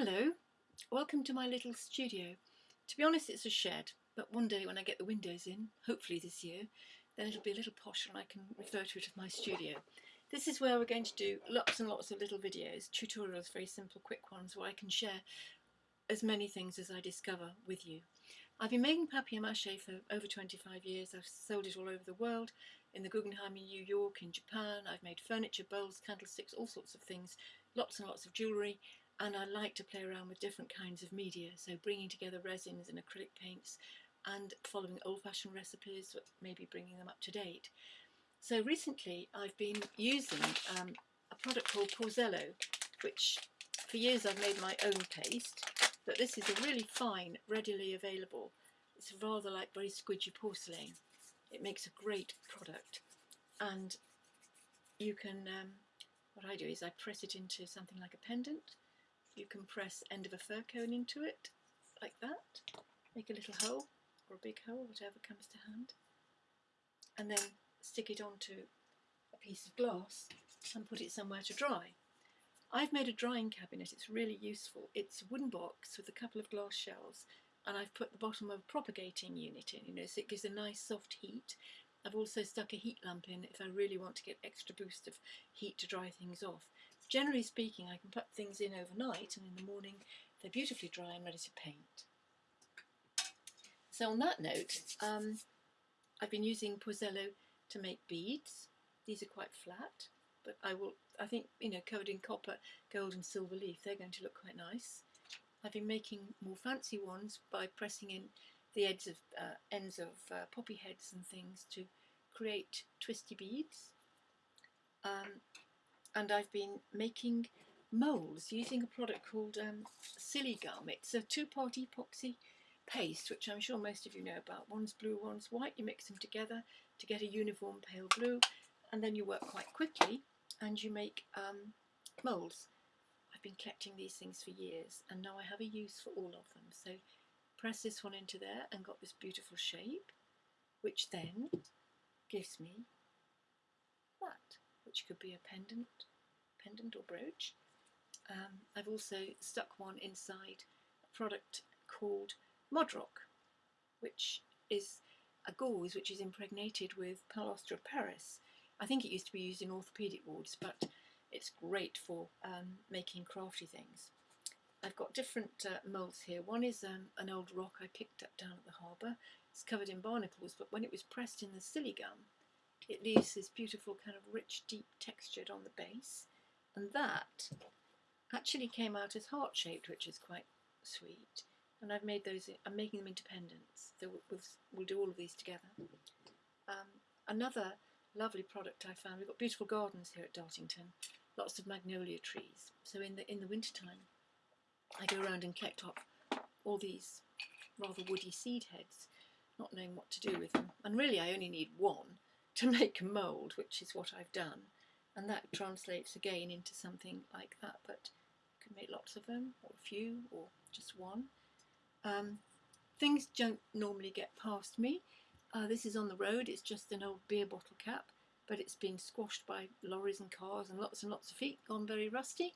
Hello, welcome to my little studio. To be honest it's a shed, but one day when I get the windows in, hopefully this year, then it'll be a little posher and I can refer to it as my studio. This is where we're going to do lots and lots of little videos, tutorials, very simple quick ones where I can share as many things as I discover with you. I've been making papier-mâché for over 25 years. I've sold it all over the world, in the Guggenheim in New York, in Japan. I've made furniture, bowls, candlesticks, all sorts of things, lots and lots of jewellery and I like to play around with different kinds of media, so bringing together resins and acrylic paints and following old-fashioned recipes, maybe bringing them up to date. So recently I've been using um, a product called Porzello, which for years I've made my own paste, but this is a really fine, readily available, it's rather like very squidgy porcelain. It makes a great product and you can, um, what I do is I press it into something like a pendant you can press end of a fir cone into it, like that. Make a little hole, or a big hole, whatever comes to hand. And then stick it onto a piece of glass and put it somewhere to dry. I've made a drying cabinet, it's really useful. It's a wooden box with a couple of glass shelves and I've put the bottom of a propagating unit in, you know, so it gives a nice soft heat. I've also stuck a heat lamp in if I really want to get extra boost of heat to dry things off. Generally speaking, I can put things in overnight and in the morning they're beautifully dry and ready to paint. So on that note, um, I've been using Porzello to make beads. These are quite flat, but I will, I think, you know, covered in copper, gold and silver leaf, they're going to look quite nice. I've been making more fancy ones by pressing in the ends of, uh, ends of uh, poppy heads and things to create twisty beads. Um, and I've been making molds using a product called um, Siligum. It's a two-part epoxy paste, which I'm sure most of you know about. One's blue, one's white. You mix them together to get a uniform pale blue, and then you work quite quickly, and you make um, molds. I've been collecting these things for years, and now I have a use for all of them. So press this one into there and got this beautiful shape, which then gives me which could be a pendant, pendant or brooch. Um, I've also stuck one inside a product called Modrock, which is a gauze which is impregnated with plaster of Paris. I think it used to be used in orthopaedic wards, but it's great for um, making crafty things. I've got different uh, moulds here. One is um, an old rock I picked up down at the harbour. It's covered in barnacles, but when it was pressed in the Siligum, it leaves this beautiful kind of rich, deep textured on the base. And that actually came out as heart-shaped, which is quite sweet. And I've made those, I'm making them into pendants. So we'll, we'll do all of these together. Um, another lovely product I found, we've got beautiful gardens here at Dartington, lots of magnolia trees. So in the, in the wintertime, I go around and collect up all these rather woody seed heads, not knowing what to do with them. And really I only need one, to make a mould, which is what I've done. And that translates again into something like that, but you can make lots of them, or a few, or just one. Um, things don't normally get past me. Uh, this is on the road, it's just an old beer bottle cap, but it's been squashed by lorries and cars and lots and lots of feet, gone very rusty.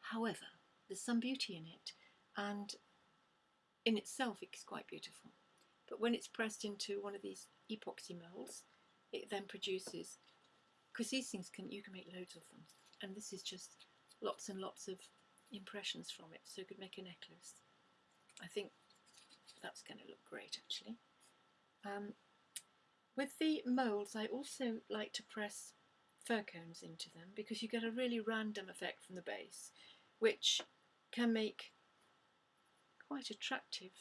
However, there's some beauty in it, and in itself it's quite beautiful. But when it's pressed into one of these epoxy moulds, it then produces, because these things can, you can make loads of them, and this is just lots and lots of impressions from it, so you could make a necklace. I think that's going to look great actually. Um, with the moulds I also like to press fir cones into them because you get a really random effect from the base which can make quite attractive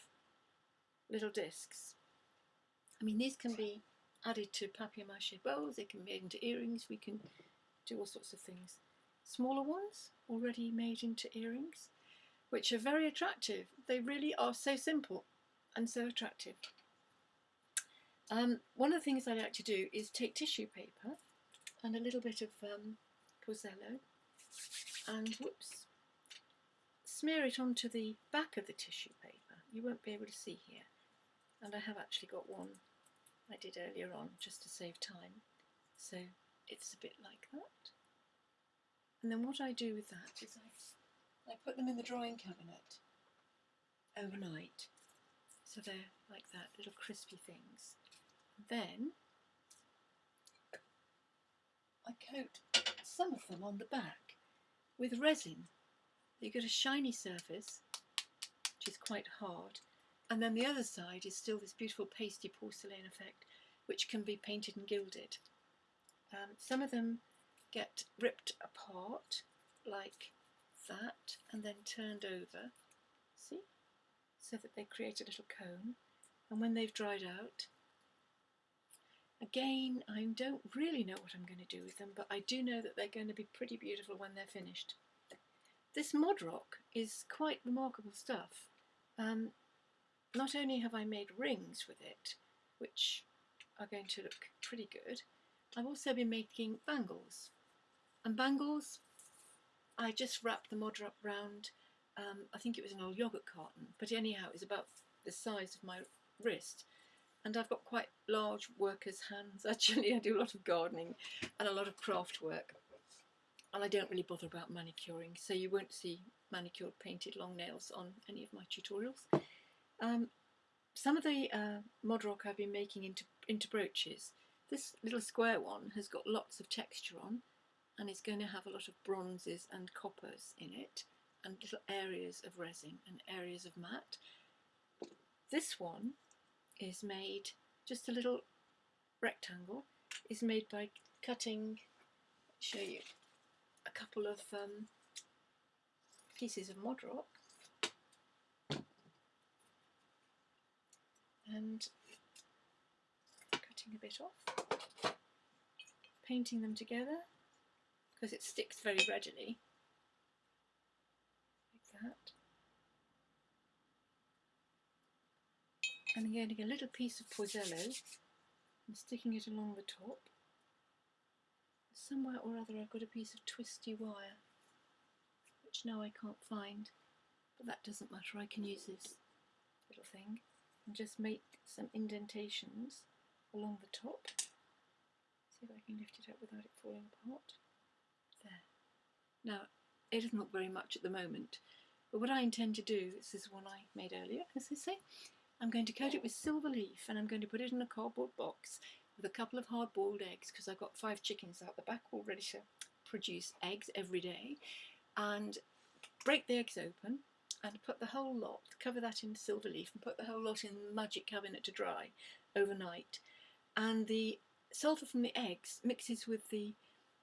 little discs. I mean these can be added to papier-mâché bowls, they can be made into earrings, we can do all sorts of things. Smaller ones, already made into earrings, which are very attractive. They really are so simple and so attractive. Um, one of the things I like to do is take tissue paper and a little bit of um, and whoops, smear it onto the back of the tissue paper. You won't be able to see here. And I have actually got one I did earlier on just to save time. So it's a bit like that. And then what I do with that is I I put them in the drawing cabinet overnight. So they're like that, little crispy things. Then I coat some of them on the back with resin. You get a shiny surface, which is quite hard, and then the other side is still this beautiful pasty porcelain effect, which can be painted and gilded. Um, some of them get ripped apart like that and then turned over, see, so that they create a little cone. And when they've dried out, again, I don't really know what I'm going to do with them, but I do know that they're going to be pretty beautiful when they're finished. This mod rock is quite remarkable stuff. Um, not only have I made rings with it, which are going to look pretty good, I've also been making bangles. And bangles, I just wrapped the mod rock round, um, I think it was an old yoghurt carton, but anyhow, it's about the size of my wrist. And I've got quite large workers' hands, actually. I do a lot of gardening and a lot of craft work and I don't really bother about manicuring so you won't see manicured painted long nails on any of my tutorials. Um, some of the uh, mod rock I've been making into, into brooches, this little square one has got lots of texture on and it's going to have a lot of bronzes and coppers in it and little areas of resin and areas of matte. This one is made, just a little rectangle, is made by cutting, show you, a couple of um, pieces of mod rock and cutting a bit off, painting them together because it sticks very readily. Like that. And getting a little piece of Poisello and sticking it along the top. Somewhere or other I've got a piece of twisty wire which now I can't find but that doesn't matter I can use this little thing and just make some indentations along the top. See if I can lift it up without it falling apart. There. Now it doesn't look very much at the moment but what I intend to do this is one I made earlier as I say I'm going to coat it with silver leaf and I'm going to put it in a cardboard box with a couple of hard-boiled eggs because I've got five chickens out the back all ready to produce eggs every day and break the eggs open and put the whole lot, cover that in silver leaf and put the whole lot in the magic cabinet to dry overnight. And the sulphur from the eggs mixes with the,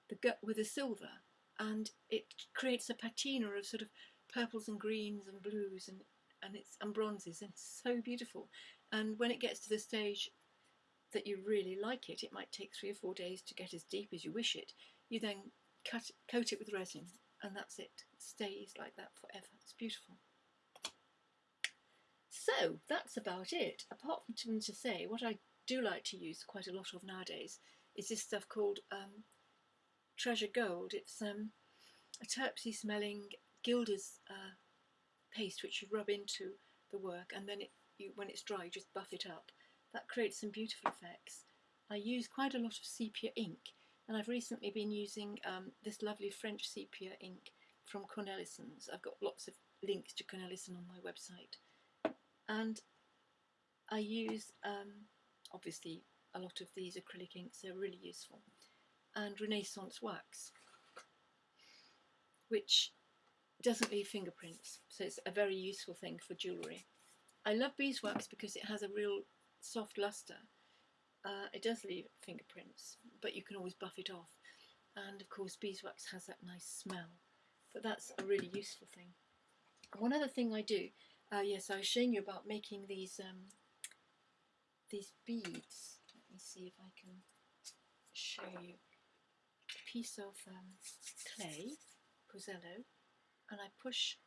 the gut with the silver and it creates a patina of sort of purples and greens and blues and and it's and bronzes and it's so beautiful. And when it gets to the stage that you really like it, it might take three or four days to get as deep as you wish it. You then cut, coat it with resin and that's it. It stays like that forever. It's beautiful. So that's about it. Apart from to say, what I do like to use quite a lot of nowadays is this stuff called um, Treasure Gold. It's um, a terpsy smelling gilder's uh, paste which you rub into the work and then it, you, when it's dry you just buff it up that creates some beautiful effects. I use quite a lot of sepia ink and I've recently been using um, this lovely French sepia ink from Cornelissen's. I've got lots of links to Cornelissen on my website. And I use, um, obviously, a lot of these acrylic inks, they're really useful. And Renaissance wax, which doesn't leave fingerprints, so it's a very useful thing for jewellery. I love beeswax because it has a real soft luster. Uh, it does leave fingerprints, but you can always buff it off. And of course beeswax has that nice smell, but that's a really useful thing. One other thing I do, uh, yes, I was showing you about making these um, these beads. Let me see if I can show you a piece of um, clay, Posello, and I push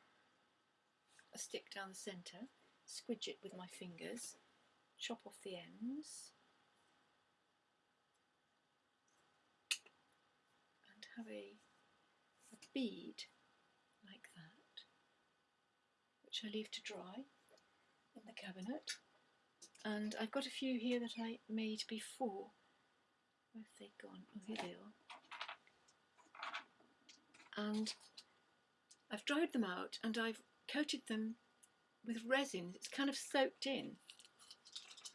a stick down the centre, squidge it with my fingers, chop off the ends and have a, a bead like that which I leave to dry in the cabinet and I've got a few here that I made before where have they gone? Oh here they are and I've dried them out and I've coated them with resin. It's kind of soaked in,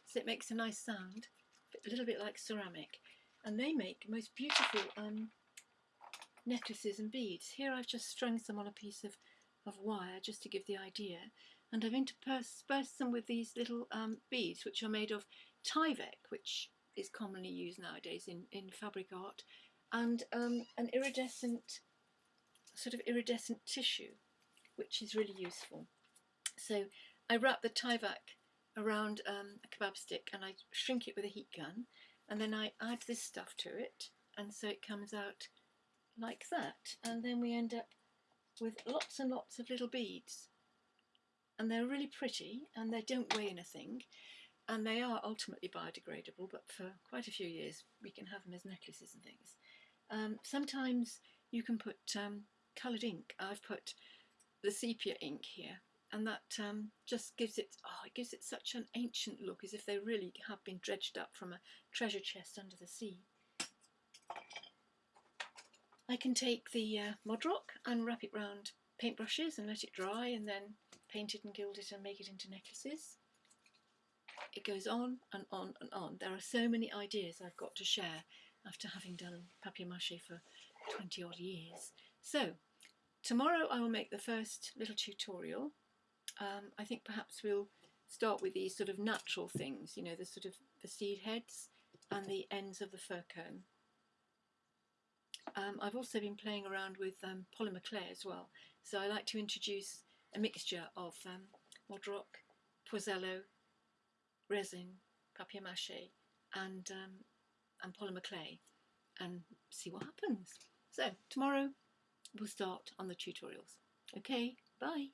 so it makes a nice sound, a little bit like ceramic. And they make most beautiful um, necklaces and beads. Here I've just strung some on a piece of, of wire just to give the idea. And I've interspersed them with these little um, beads which are made of Tyvek, which is commonly used nowadays in, in fabric art, and um, an iridescent, sort of iridescent tissue, which is really useful. So I wrap the Tyvek around um, a kebab stick and I shrink it with a heat gun and then I add this stuff to it and so it comes out like that and then we end up with lots and lots of little beads and they're really pretty and they don't weigh anything and they are ultimately biodegradable but for quite a few years we can have them as necklaces and things. Um, sometimes you can put um, coloured ink. I've put the sepia ink here and that um, just gives it, oh, it gives it such an ancient look as if they really have been dredged up from a treasure chest under the sea. I can take the uh, Mod-Rock and wrap it round paintbrushes and let it dry and then paint it and gild it and make it into necklaces. It goes on and on and on. There are so many ideas I've got to share after having done papier-mâché for 20 odd years. So, tomorrow I will make the first little tutorial. Um, I think perhaps we'll start with these sort of natural things, you know, the sort of the seed heads and the ends of the fir cone. Um, I've also been playing around with um, polymer clay as well, so I like to introduce a mixture of um, Mod-Rock, Poisello, resin, papier-mâché and, um, and polymer clay and see what happens. So tomorrow we'll start on the tutorials. Okay, bye.